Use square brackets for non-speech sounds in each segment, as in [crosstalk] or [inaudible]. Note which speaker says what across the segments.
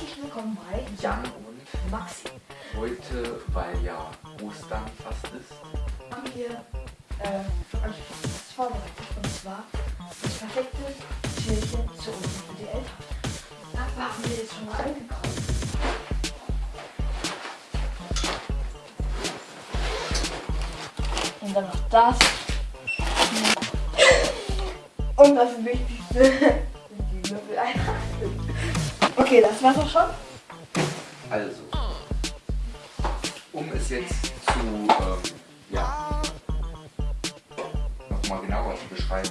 Speaker 1: herzlich willkommen bei
Speaker 2: Jan und
Speaker 1: Maxi.
Speaker 2: heute, weil ja Ostern fast ist,
Speaker 1: Haben wir äh, euch was vorbereitet und zwar das perfekte Türchen zu Ostern für die Eltern. Dafür haben wir jetzt schon mal eingekauft. Und dann noch das. Und das Wichtigste sind die Würfeleier. Okay, das war's auch schon.
Speaker 2: also, um es jetzt zu, ähm, ja, nochmal genauer zu beschreiben,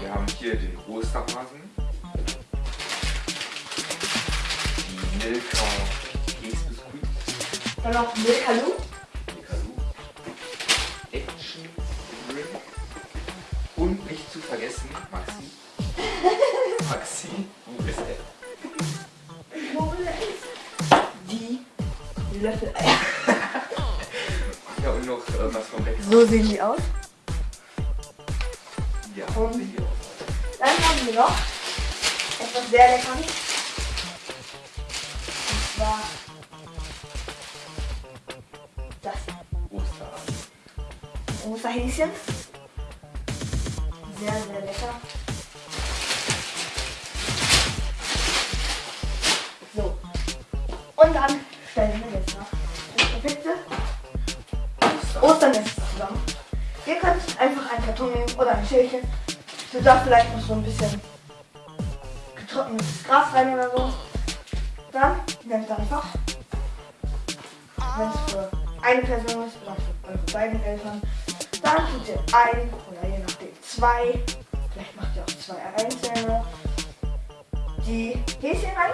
Speaker 2: wir haben hier den Osterhasen, die Milka Käsebiskuit,
Speaker 1: Dann noch Milkalu.
Speaker 2: Milkalu, Action Ring und nicht zu vergessen, Maxi, [laughs] Maxi, wo ist er?
Speaker 1: Die Löffeleier. [laughs]
Speaker 2: Ja, und noch äh, was vom Bäcker.
Speaker 1: So sehen die aus.
Speaker 2: Ja,
Speaker 1: Und-
Speaker 2: seht ihr auch.
Speaker 1: Dann haben wir noch etwas sehr leckeres. Und zwar das
Speaker 2: Osterhasen.
Speaker 1: Osterhäschen. Sehr, sehr lecker. So. Und dann das perfekte Osternest zusammen. Ihr könnt einfach einen Karton nehmen oder ein Schälchen. Du darfst vielleicht noch so ein bisschen getrocknetes Gras rein oder so. Dann nehmt einfach, wenn es für eine Person ist oder für eure beiden Eltern, dann tut ihr ein oder je nachdem zwei, vielleicht macht ihr auch zwei einzelne, die Häschen rein.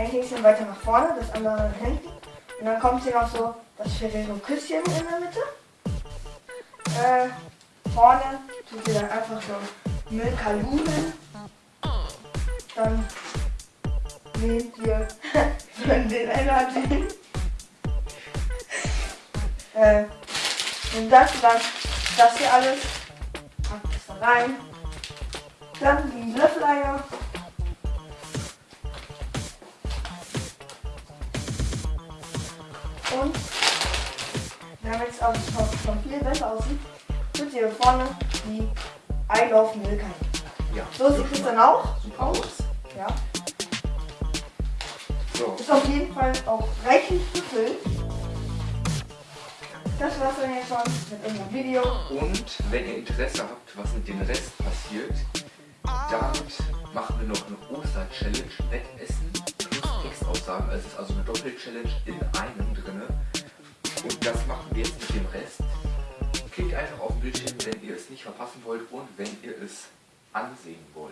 Speaker 1: Ein Häschen weiter nach vorne, das andere nach hinten. Und dann kommt hier noch so das Ferrero-Küsschen in der Mitte. Äh, vorne tut ihr dann einfach so Milkalumen. Dann nehmt ihr [laughs] den Energy. äh, und das dann, das hier alles, packt es da rein. Dann die Löffeleier. Und wir haben jetzt auch schon, viel besser aussieht, tut ihr vorne die I Love Milka.
Speaker 2: Ja.
Speaker 1: So sieht es dann auch
Speaker 2: aus.
Speaker 1: Ja.
Speaker 2: So,
Speaker 1: Ist auf jeden Fall auch reichlich gefüllt. Das war's dann jetzt schon mit unserem Video.
Speaker 2: und wenn ihr Interesse habt, was mit dem Rest passiert, damit machen wir noch eine Oster-Challenge, Wettessen Also es ist also eine Doppel-Challenge in einem drinne. Und das machen wir jetzt mit dem Rest. Klickt einfach auf den Bildschirm, wenn ihr es nicht verpassen wollt und wenn ihr es ansehen wollt.